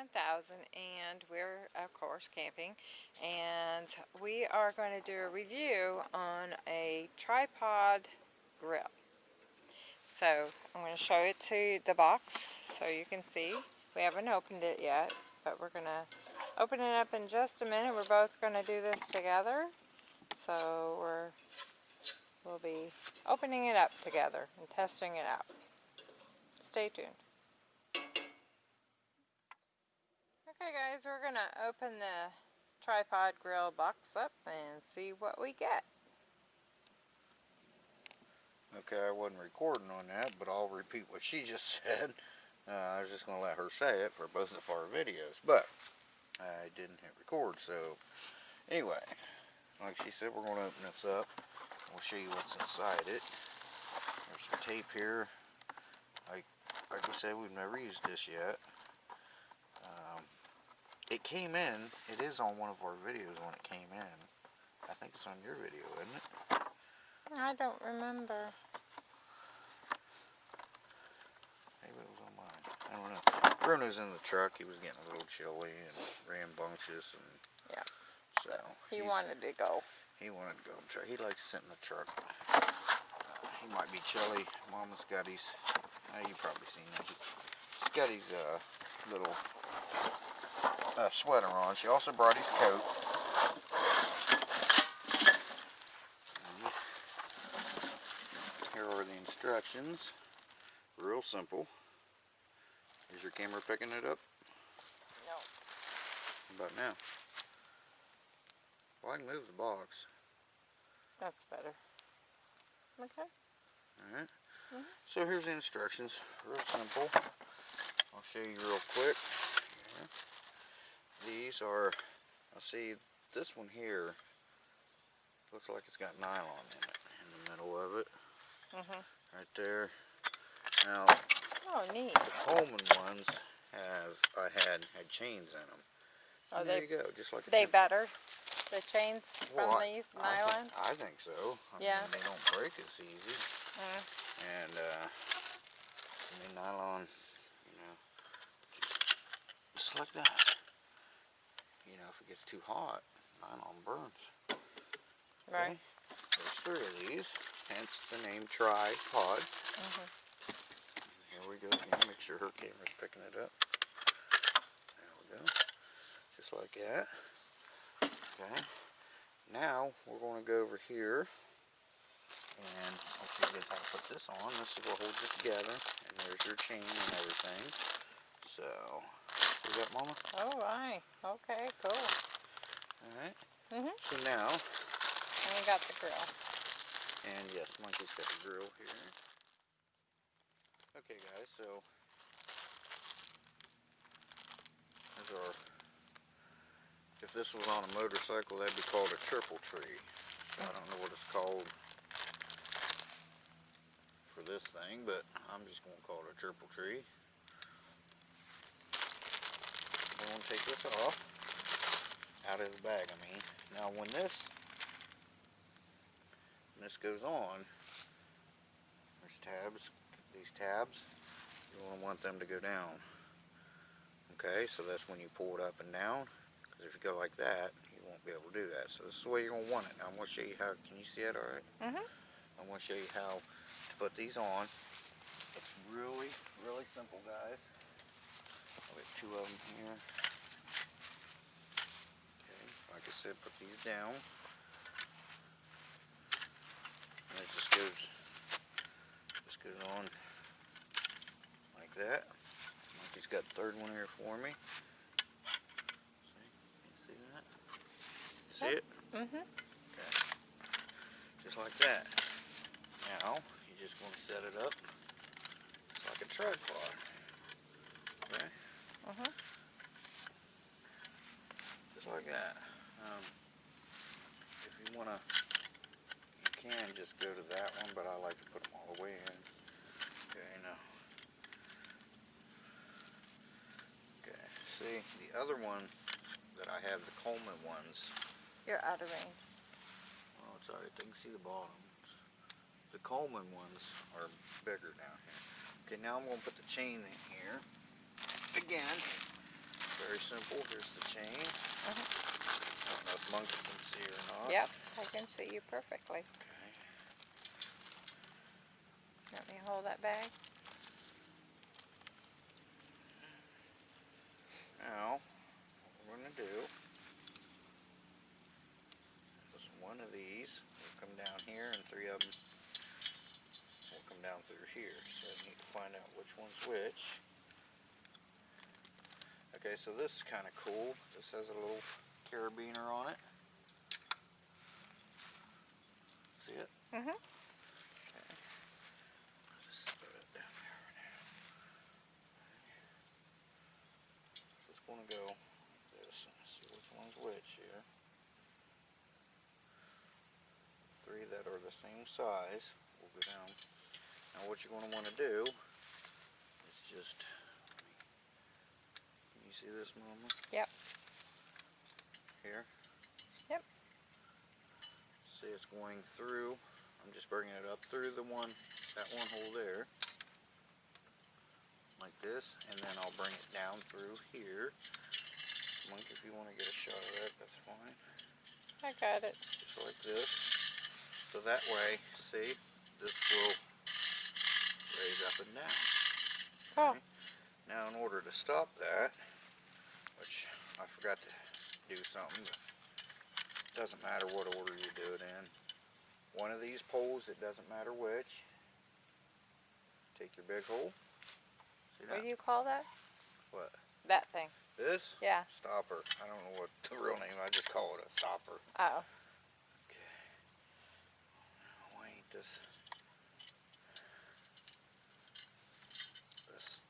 1000 and we're of course camping and we are going to do a review on a tripod grill. So I'm going to show it to the box so you can see. We haven't opened it yet but we're going to open it up in just a minute. We're both going to do this together. So we're we'll be opening it up together and testing it out. Stay tuned. Okay guys, we're going to open the tripod grill box up and see what we get. Okay, I wasn't recording on that, but I'll repeat what she just said. Uh, I was just going to let her say it for both of our videos, but I didn't hit record, so anyway, like she said, we're going to open this up. We'll show you what's inside it. There's some tape here. Like, like we said, we've never used this yet. It came in, it is on one of our videos when it came in. I think it's on your video, isn't it? I don't remember. Maybe it was on mine. I don't know. Bruno's in the truck. He was getting a little chilly and rambunctious, and Yeah. so He wanted to go. He wanted to go in the truck. He likes sitting in the truck. Uh, he might be chilly. Mama's got his. Uh, you probably seen that. He's got his uh, little uh, sweater on. She also brought his coat. Here are the instructions. Real simple. Is your camera picking it up? No. How about now? Well, I can move the box. That's better. Okay. Alright. Mhm. So here's the instructions. Real simple. I'll show you real quick. These are, I see this one here looks like it's got nylon in it, in the middle of it, Mhm. right there. Now, Oh, neat. the Coleman ones have, I had, had chains in them. There they you go, just like they better? The chains Well, from I- these I think- nylon? I think so. I Yeah. Mean, they don't break as easy. Mm. and uh, I mean nylon, you know, just, just like that. You know, if it gets too hot, nylon burns. Right. Okay? There's three of these, hence the name tripod. Mhm. Here we go again. Make sure her camera's picking it up. There we go, just like that. Okay. Now we're going to go over here and I'll show you guys how to put this on. This is what holds it together. And there's your chain and everything. So, see that, Mama? Oh, right. Okay, cool. Alright. Mhm. So now, And we got the grill. and yes, Monkey's got the grill here. Okay, guys, so there's our. If this was on a motorcycle, that'd be called a triple tree. So I don't know what it's called for this thing, but I'm just going to call it a triple tree. I'm going to take this off, out of the bag, I mean. Now when this, when this goes on, there's tabs, these tabs, you want to want them to go down. Okay, so that's when you pull it up and down, because if you go like that, you won't be able to do that. So this is the way you're going to want it. Now I'm going to show you how, can you see it alright? Mhm. I'm going to show you how to put these on. It's really, really simple, guys. I'll get two of them here. Okay, like I said, put these down. And it just goes, just goes on like that. Monkey's got the third one here for me. See, you see that? You see it? Mm-hmm. Okay. Just like that. Now, you just want to set it up. It's like a tripod. Okay? Mhm. Just like that. Um, if you want to, you can just go to that one, but I like to put them all the way in. Okay, now. Okay, see, the other one that I have, the Coleman ones, You're out of range. Oh, it's alright, they can see the bottom. The Coleman ones are bigger down here. Okay, now I'm going to put the chain in here. Again, very simple. Here's the chain. I don't can see or not. Yep, I can see you perfectly. Okay. Let me hold that bag. Now, what we're going to do is one of these will come down here and three of them will come down through here. So I need to find out which one's which. Okay, so this is kind of cool. This has a little carabiner on it. See it? Mm-hmm. Okay. Just put it down there right. So going to go like this. See which one's which here. Three that are the same size will go down. Now what you're going to want to do is just, can you see this mama? Yep. Here? Yep. See it's going through, I'm just bringing it up through the one, that one hole there. Like this, and then I'll bring it down through here. Mike, if you want to get a shot of that, that's fine. I got it. Just like this. So that way, see, this will raise up and down. Oh. Now in order to stop that, which I forgot to do something, it doesn't matter what order you do it in. One of these poles, it doesn't matter which. Take your big hole. See What do you call that? What? That thing. This? Yeah. Stopper. I don't know what the real name, I just call it a stopper. Oh. Okay. This? This.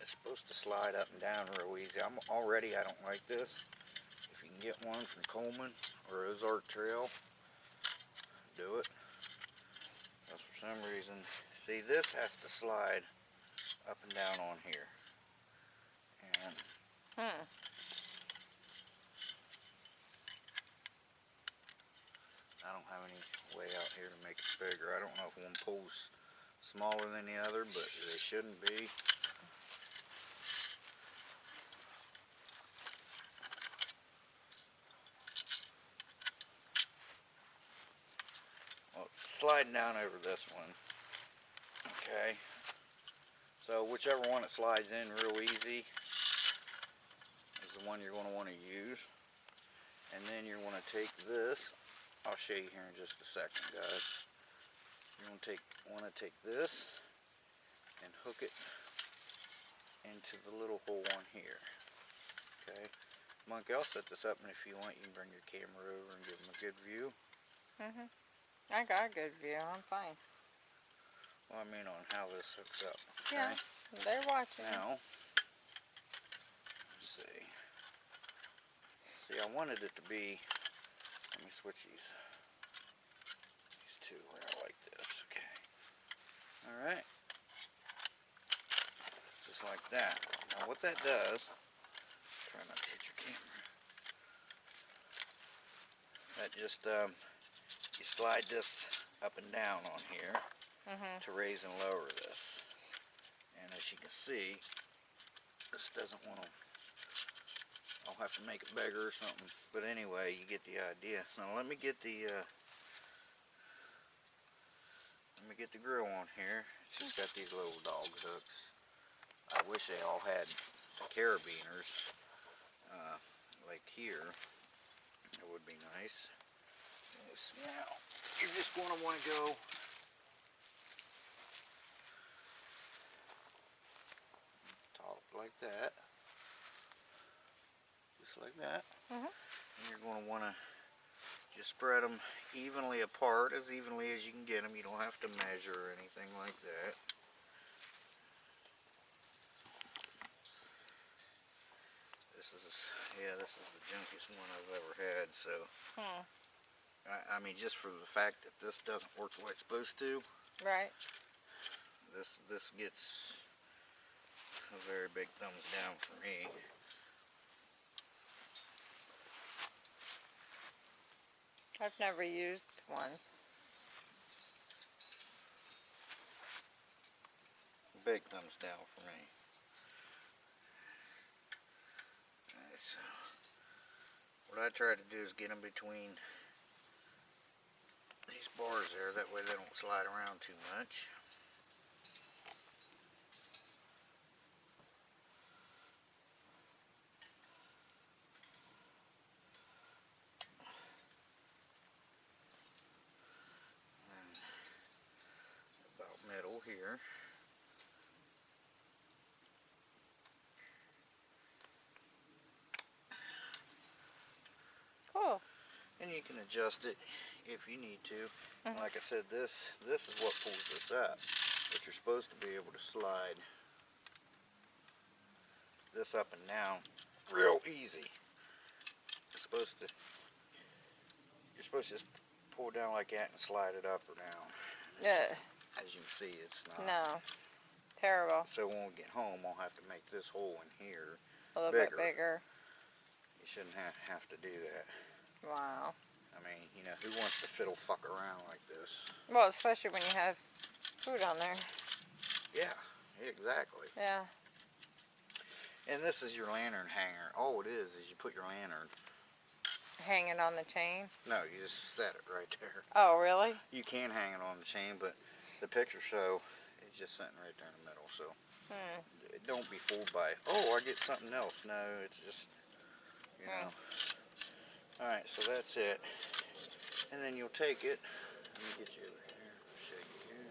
It's supposed to slide up and down real easy. I'm already, I don't like this. If you can get one from Coleman or Ozark Trail, do it. Because for some reason, see this has to slide up and down on here. And Hmm. I don't have any way out here to make it bigger. I don't know if one pole's smaller than the other, but they shouldn't be. Well, it's sliding down over this one. Okay. So whichever one it slides in real easy is the one you're going to want to use. And then you're going to take this I'll show you here in just a second, guys. You're gonna take, want to take this and hook it into the little hole on here. Okay, Monkey, I'll set this up, and if you want, you can bring your camera over and give them a good view. Mhm. I got a good view. I'm fine. Well, I mean on how this hooks up. Okay? Yeah. They're watching. Now, let's see. See, I wanted it to be. Let me switch these. These two where I like this. Okay. All right. Just like that. Now, what that does. Try not to hit your camera. That just um, you slide this up and down on here Mhm. to raise and lower this. And as you can see, this doesn't want to, I'll have to make it bigger or something. But anyway, you get the idea. Now let me get the, uh, let me get the grill on here. It's just got these little dog hooks. I wish they all had the carabiners, uh, like here. It would be nice. Now, you're just going to want to go top like that. Just like that. Mhm. And you're going to want to just spread them evenly apart, as evenly as you can get them. You don't have to measure or anything like that. This is, yeah, this is the junkiest one I've ever had, so. Hmm. I, I, mean, just for the fact that this doesn't work the way it's supposed to. Right. This this gets a very big thumbs down for me. I've never used one. Big thumbs down for me. Right, so what I try to do is get in between bars there. That way they don't slide around too much. And about middle here. Cool. And you can adjust it if you need to. Mhm. Like I said, this this is what pulls this up. But you're supposed to be able to slide this up and down real easy. It's supposed to you're supposed to just pull down like that and slide it up or down. Yeah. As you can see, it's not. No. Terrible. So when we get home, I'll have to make this hole in here. A little Bigger. bit bigger. You shouldn't have, have to do that. Wow. I mean, you know, who wants to fiddle fuck around like this? Well, especially when you have food on there. Yeah, exactly. Yeah. And this is your lantern hanger. All it is is you put your lantern. Hang it on the chain. No, you just set it right there. Oh, really? You can hang it on the chain, but the picture show is just sitting right there in the middle. So Hmm. don't be fooled by, oh, I get something else. No, it's just, you Hmm. know. All right, so that's it. And then you'll take it. Let me get you over here. Show you here.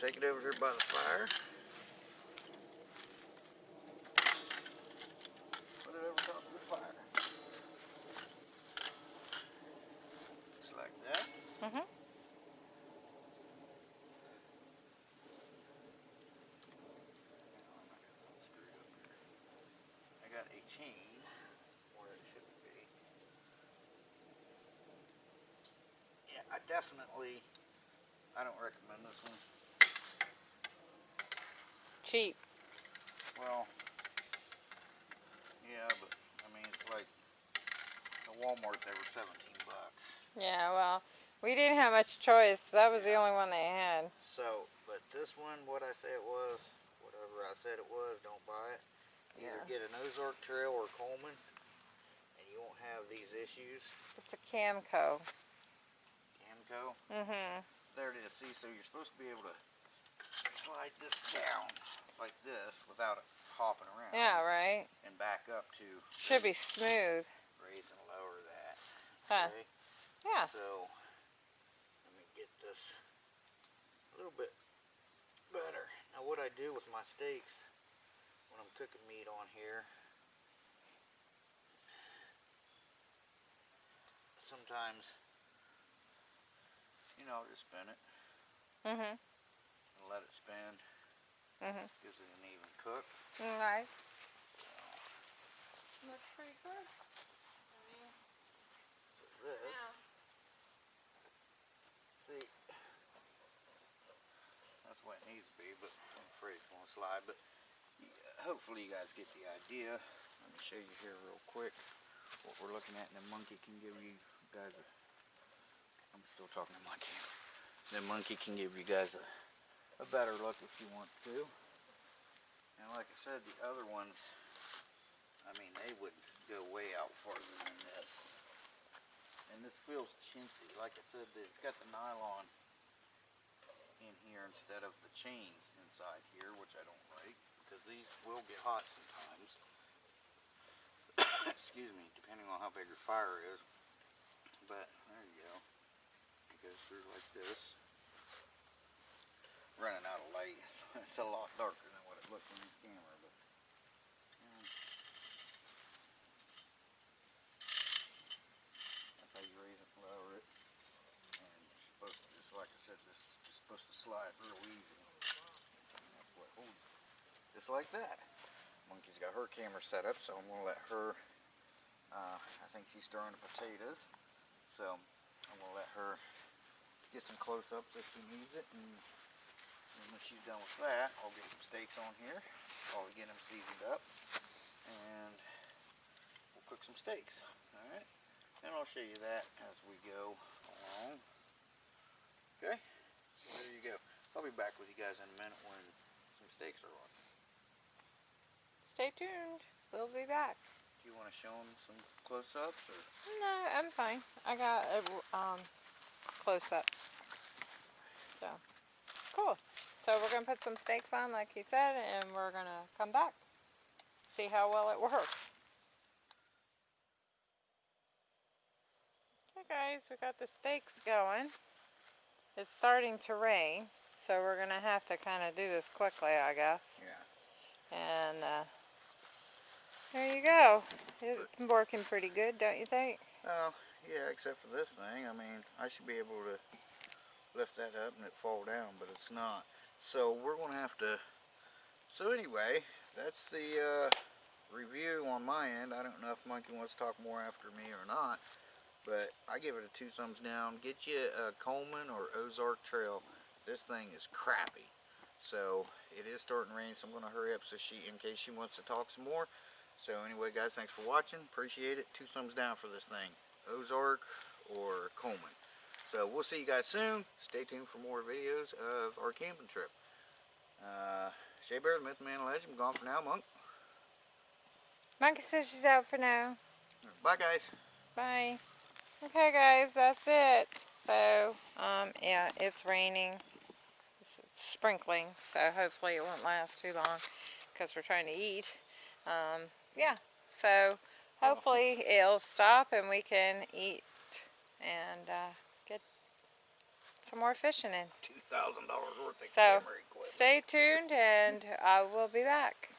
Take it over here by the fire. Put it over top of the fire. Just like that. Mhm. I got a chain where it should be. Yeah, I definitely, I don't recommend this one. Cheap. Well, yeah, but I mean, it's like at Walmart they were 17 bucks. Yeah, well, we didn't have much choice. That was the only one they had. So, but this one, what I say it was, whatever I said it was, don't buy it. Either Yeah. get an Ozark Trail or Coleman, and you won't have these issues. It's a Camco. Mm-hmm. there it is. See, so you're supposed to be able to slide this down like this without it hopping around. Yeah, right? And back up to Should be smooth. raise and lower that. Huh. Okay? Yeah. So, let me get this a little bit better. Now what I do with my steaks, when I'm cooking meat on here, sometimes, you know, just spin it Mm-hmm. and let it spin. Mm-hmm. Gives it an even cook. Alright. Looks pretty good. So this, see, that's what it needs to be, but I'm afraid it's going to slide. But yeah, hopefully you guys get the idea. Let me show you here real quick what we're looking at, and the monkey can give you guys a. I'm still talking to my camera. The monkey can give you guys a, a better look if you want to. And like I said, the other ones, I mean, they would go way out farther than this. And this feels chintzy. Like I said, it's got the nylon in here instead of the chains inside here, which I don't like because these will get hot sometimes. Excuse me, depending on how big your fire is. But there you go. Goes like this. Running out of light. it's a lot darker than what it looks on this camera, but yeah. That's how you raise it lower it. And you're supposed to, just like I said, this is supposed to slide real easy. That's what holds it. Just like that. Monkey's got her camera set up, so I'm to let her, uh, I think she's stirring the potatoes. So I'm going to let her get some close-ups if she needs it. And, and when she's done with that, I'll get some steaks on here. I'll get them seasoned up. And we'll cook some steaks. Alright? And I'll show you that as we go along. Okay? So there you go. I'll be back with you guys in a minute when some steaks are on. Stay tuned. We'll be back. Do you want to show them some close-ups or? No, I'm fine. I got a um, close up. So, cool. So we're going to put some steaks on like he said and we're going to come back. See how well it works. Okay guys, we got the steaks going. It's starting to rain, so we're going to have to kind of do this quickly, I guess. Yeah. And uh, there you go. It's working pretty good, don't you think? Well, yeah, except for this thing. I mean, I should be able to lift that up and it fall down, but it's not. So we're going to have to... So anyway, that's the uh, review on my end. I don't know if Monkey wants to talk more after me or not, but I give it a two thumbs down. Get you a Coleman or Ozark Trail. This thing is crappy. So it is starting to rain, so I'm going to hurry up so she, in case she wants to talk some more. So anyway, guys, thanks for watching. Appreciate it. Two thumbs down for this thing. Ozark or Coleman. So we'll see you guys soon. Stay tuned for more videos of our camping trip. Uh, Shea Bear, the Myth Man Legend, gone for now, Monk. Monkey says she's out for now. Bye, guys. Bye. Okay, guys, that's it. So, um, yeah, it's raining. It's, it's sprinkling, so hopefully it won't last too long because we're trying to eat. Um, yeah, so hopefully it'll stop and we can eat and uh, get some more fishing in. $2,000 worth of So, camera equipment. So Stay tuned and I will be back.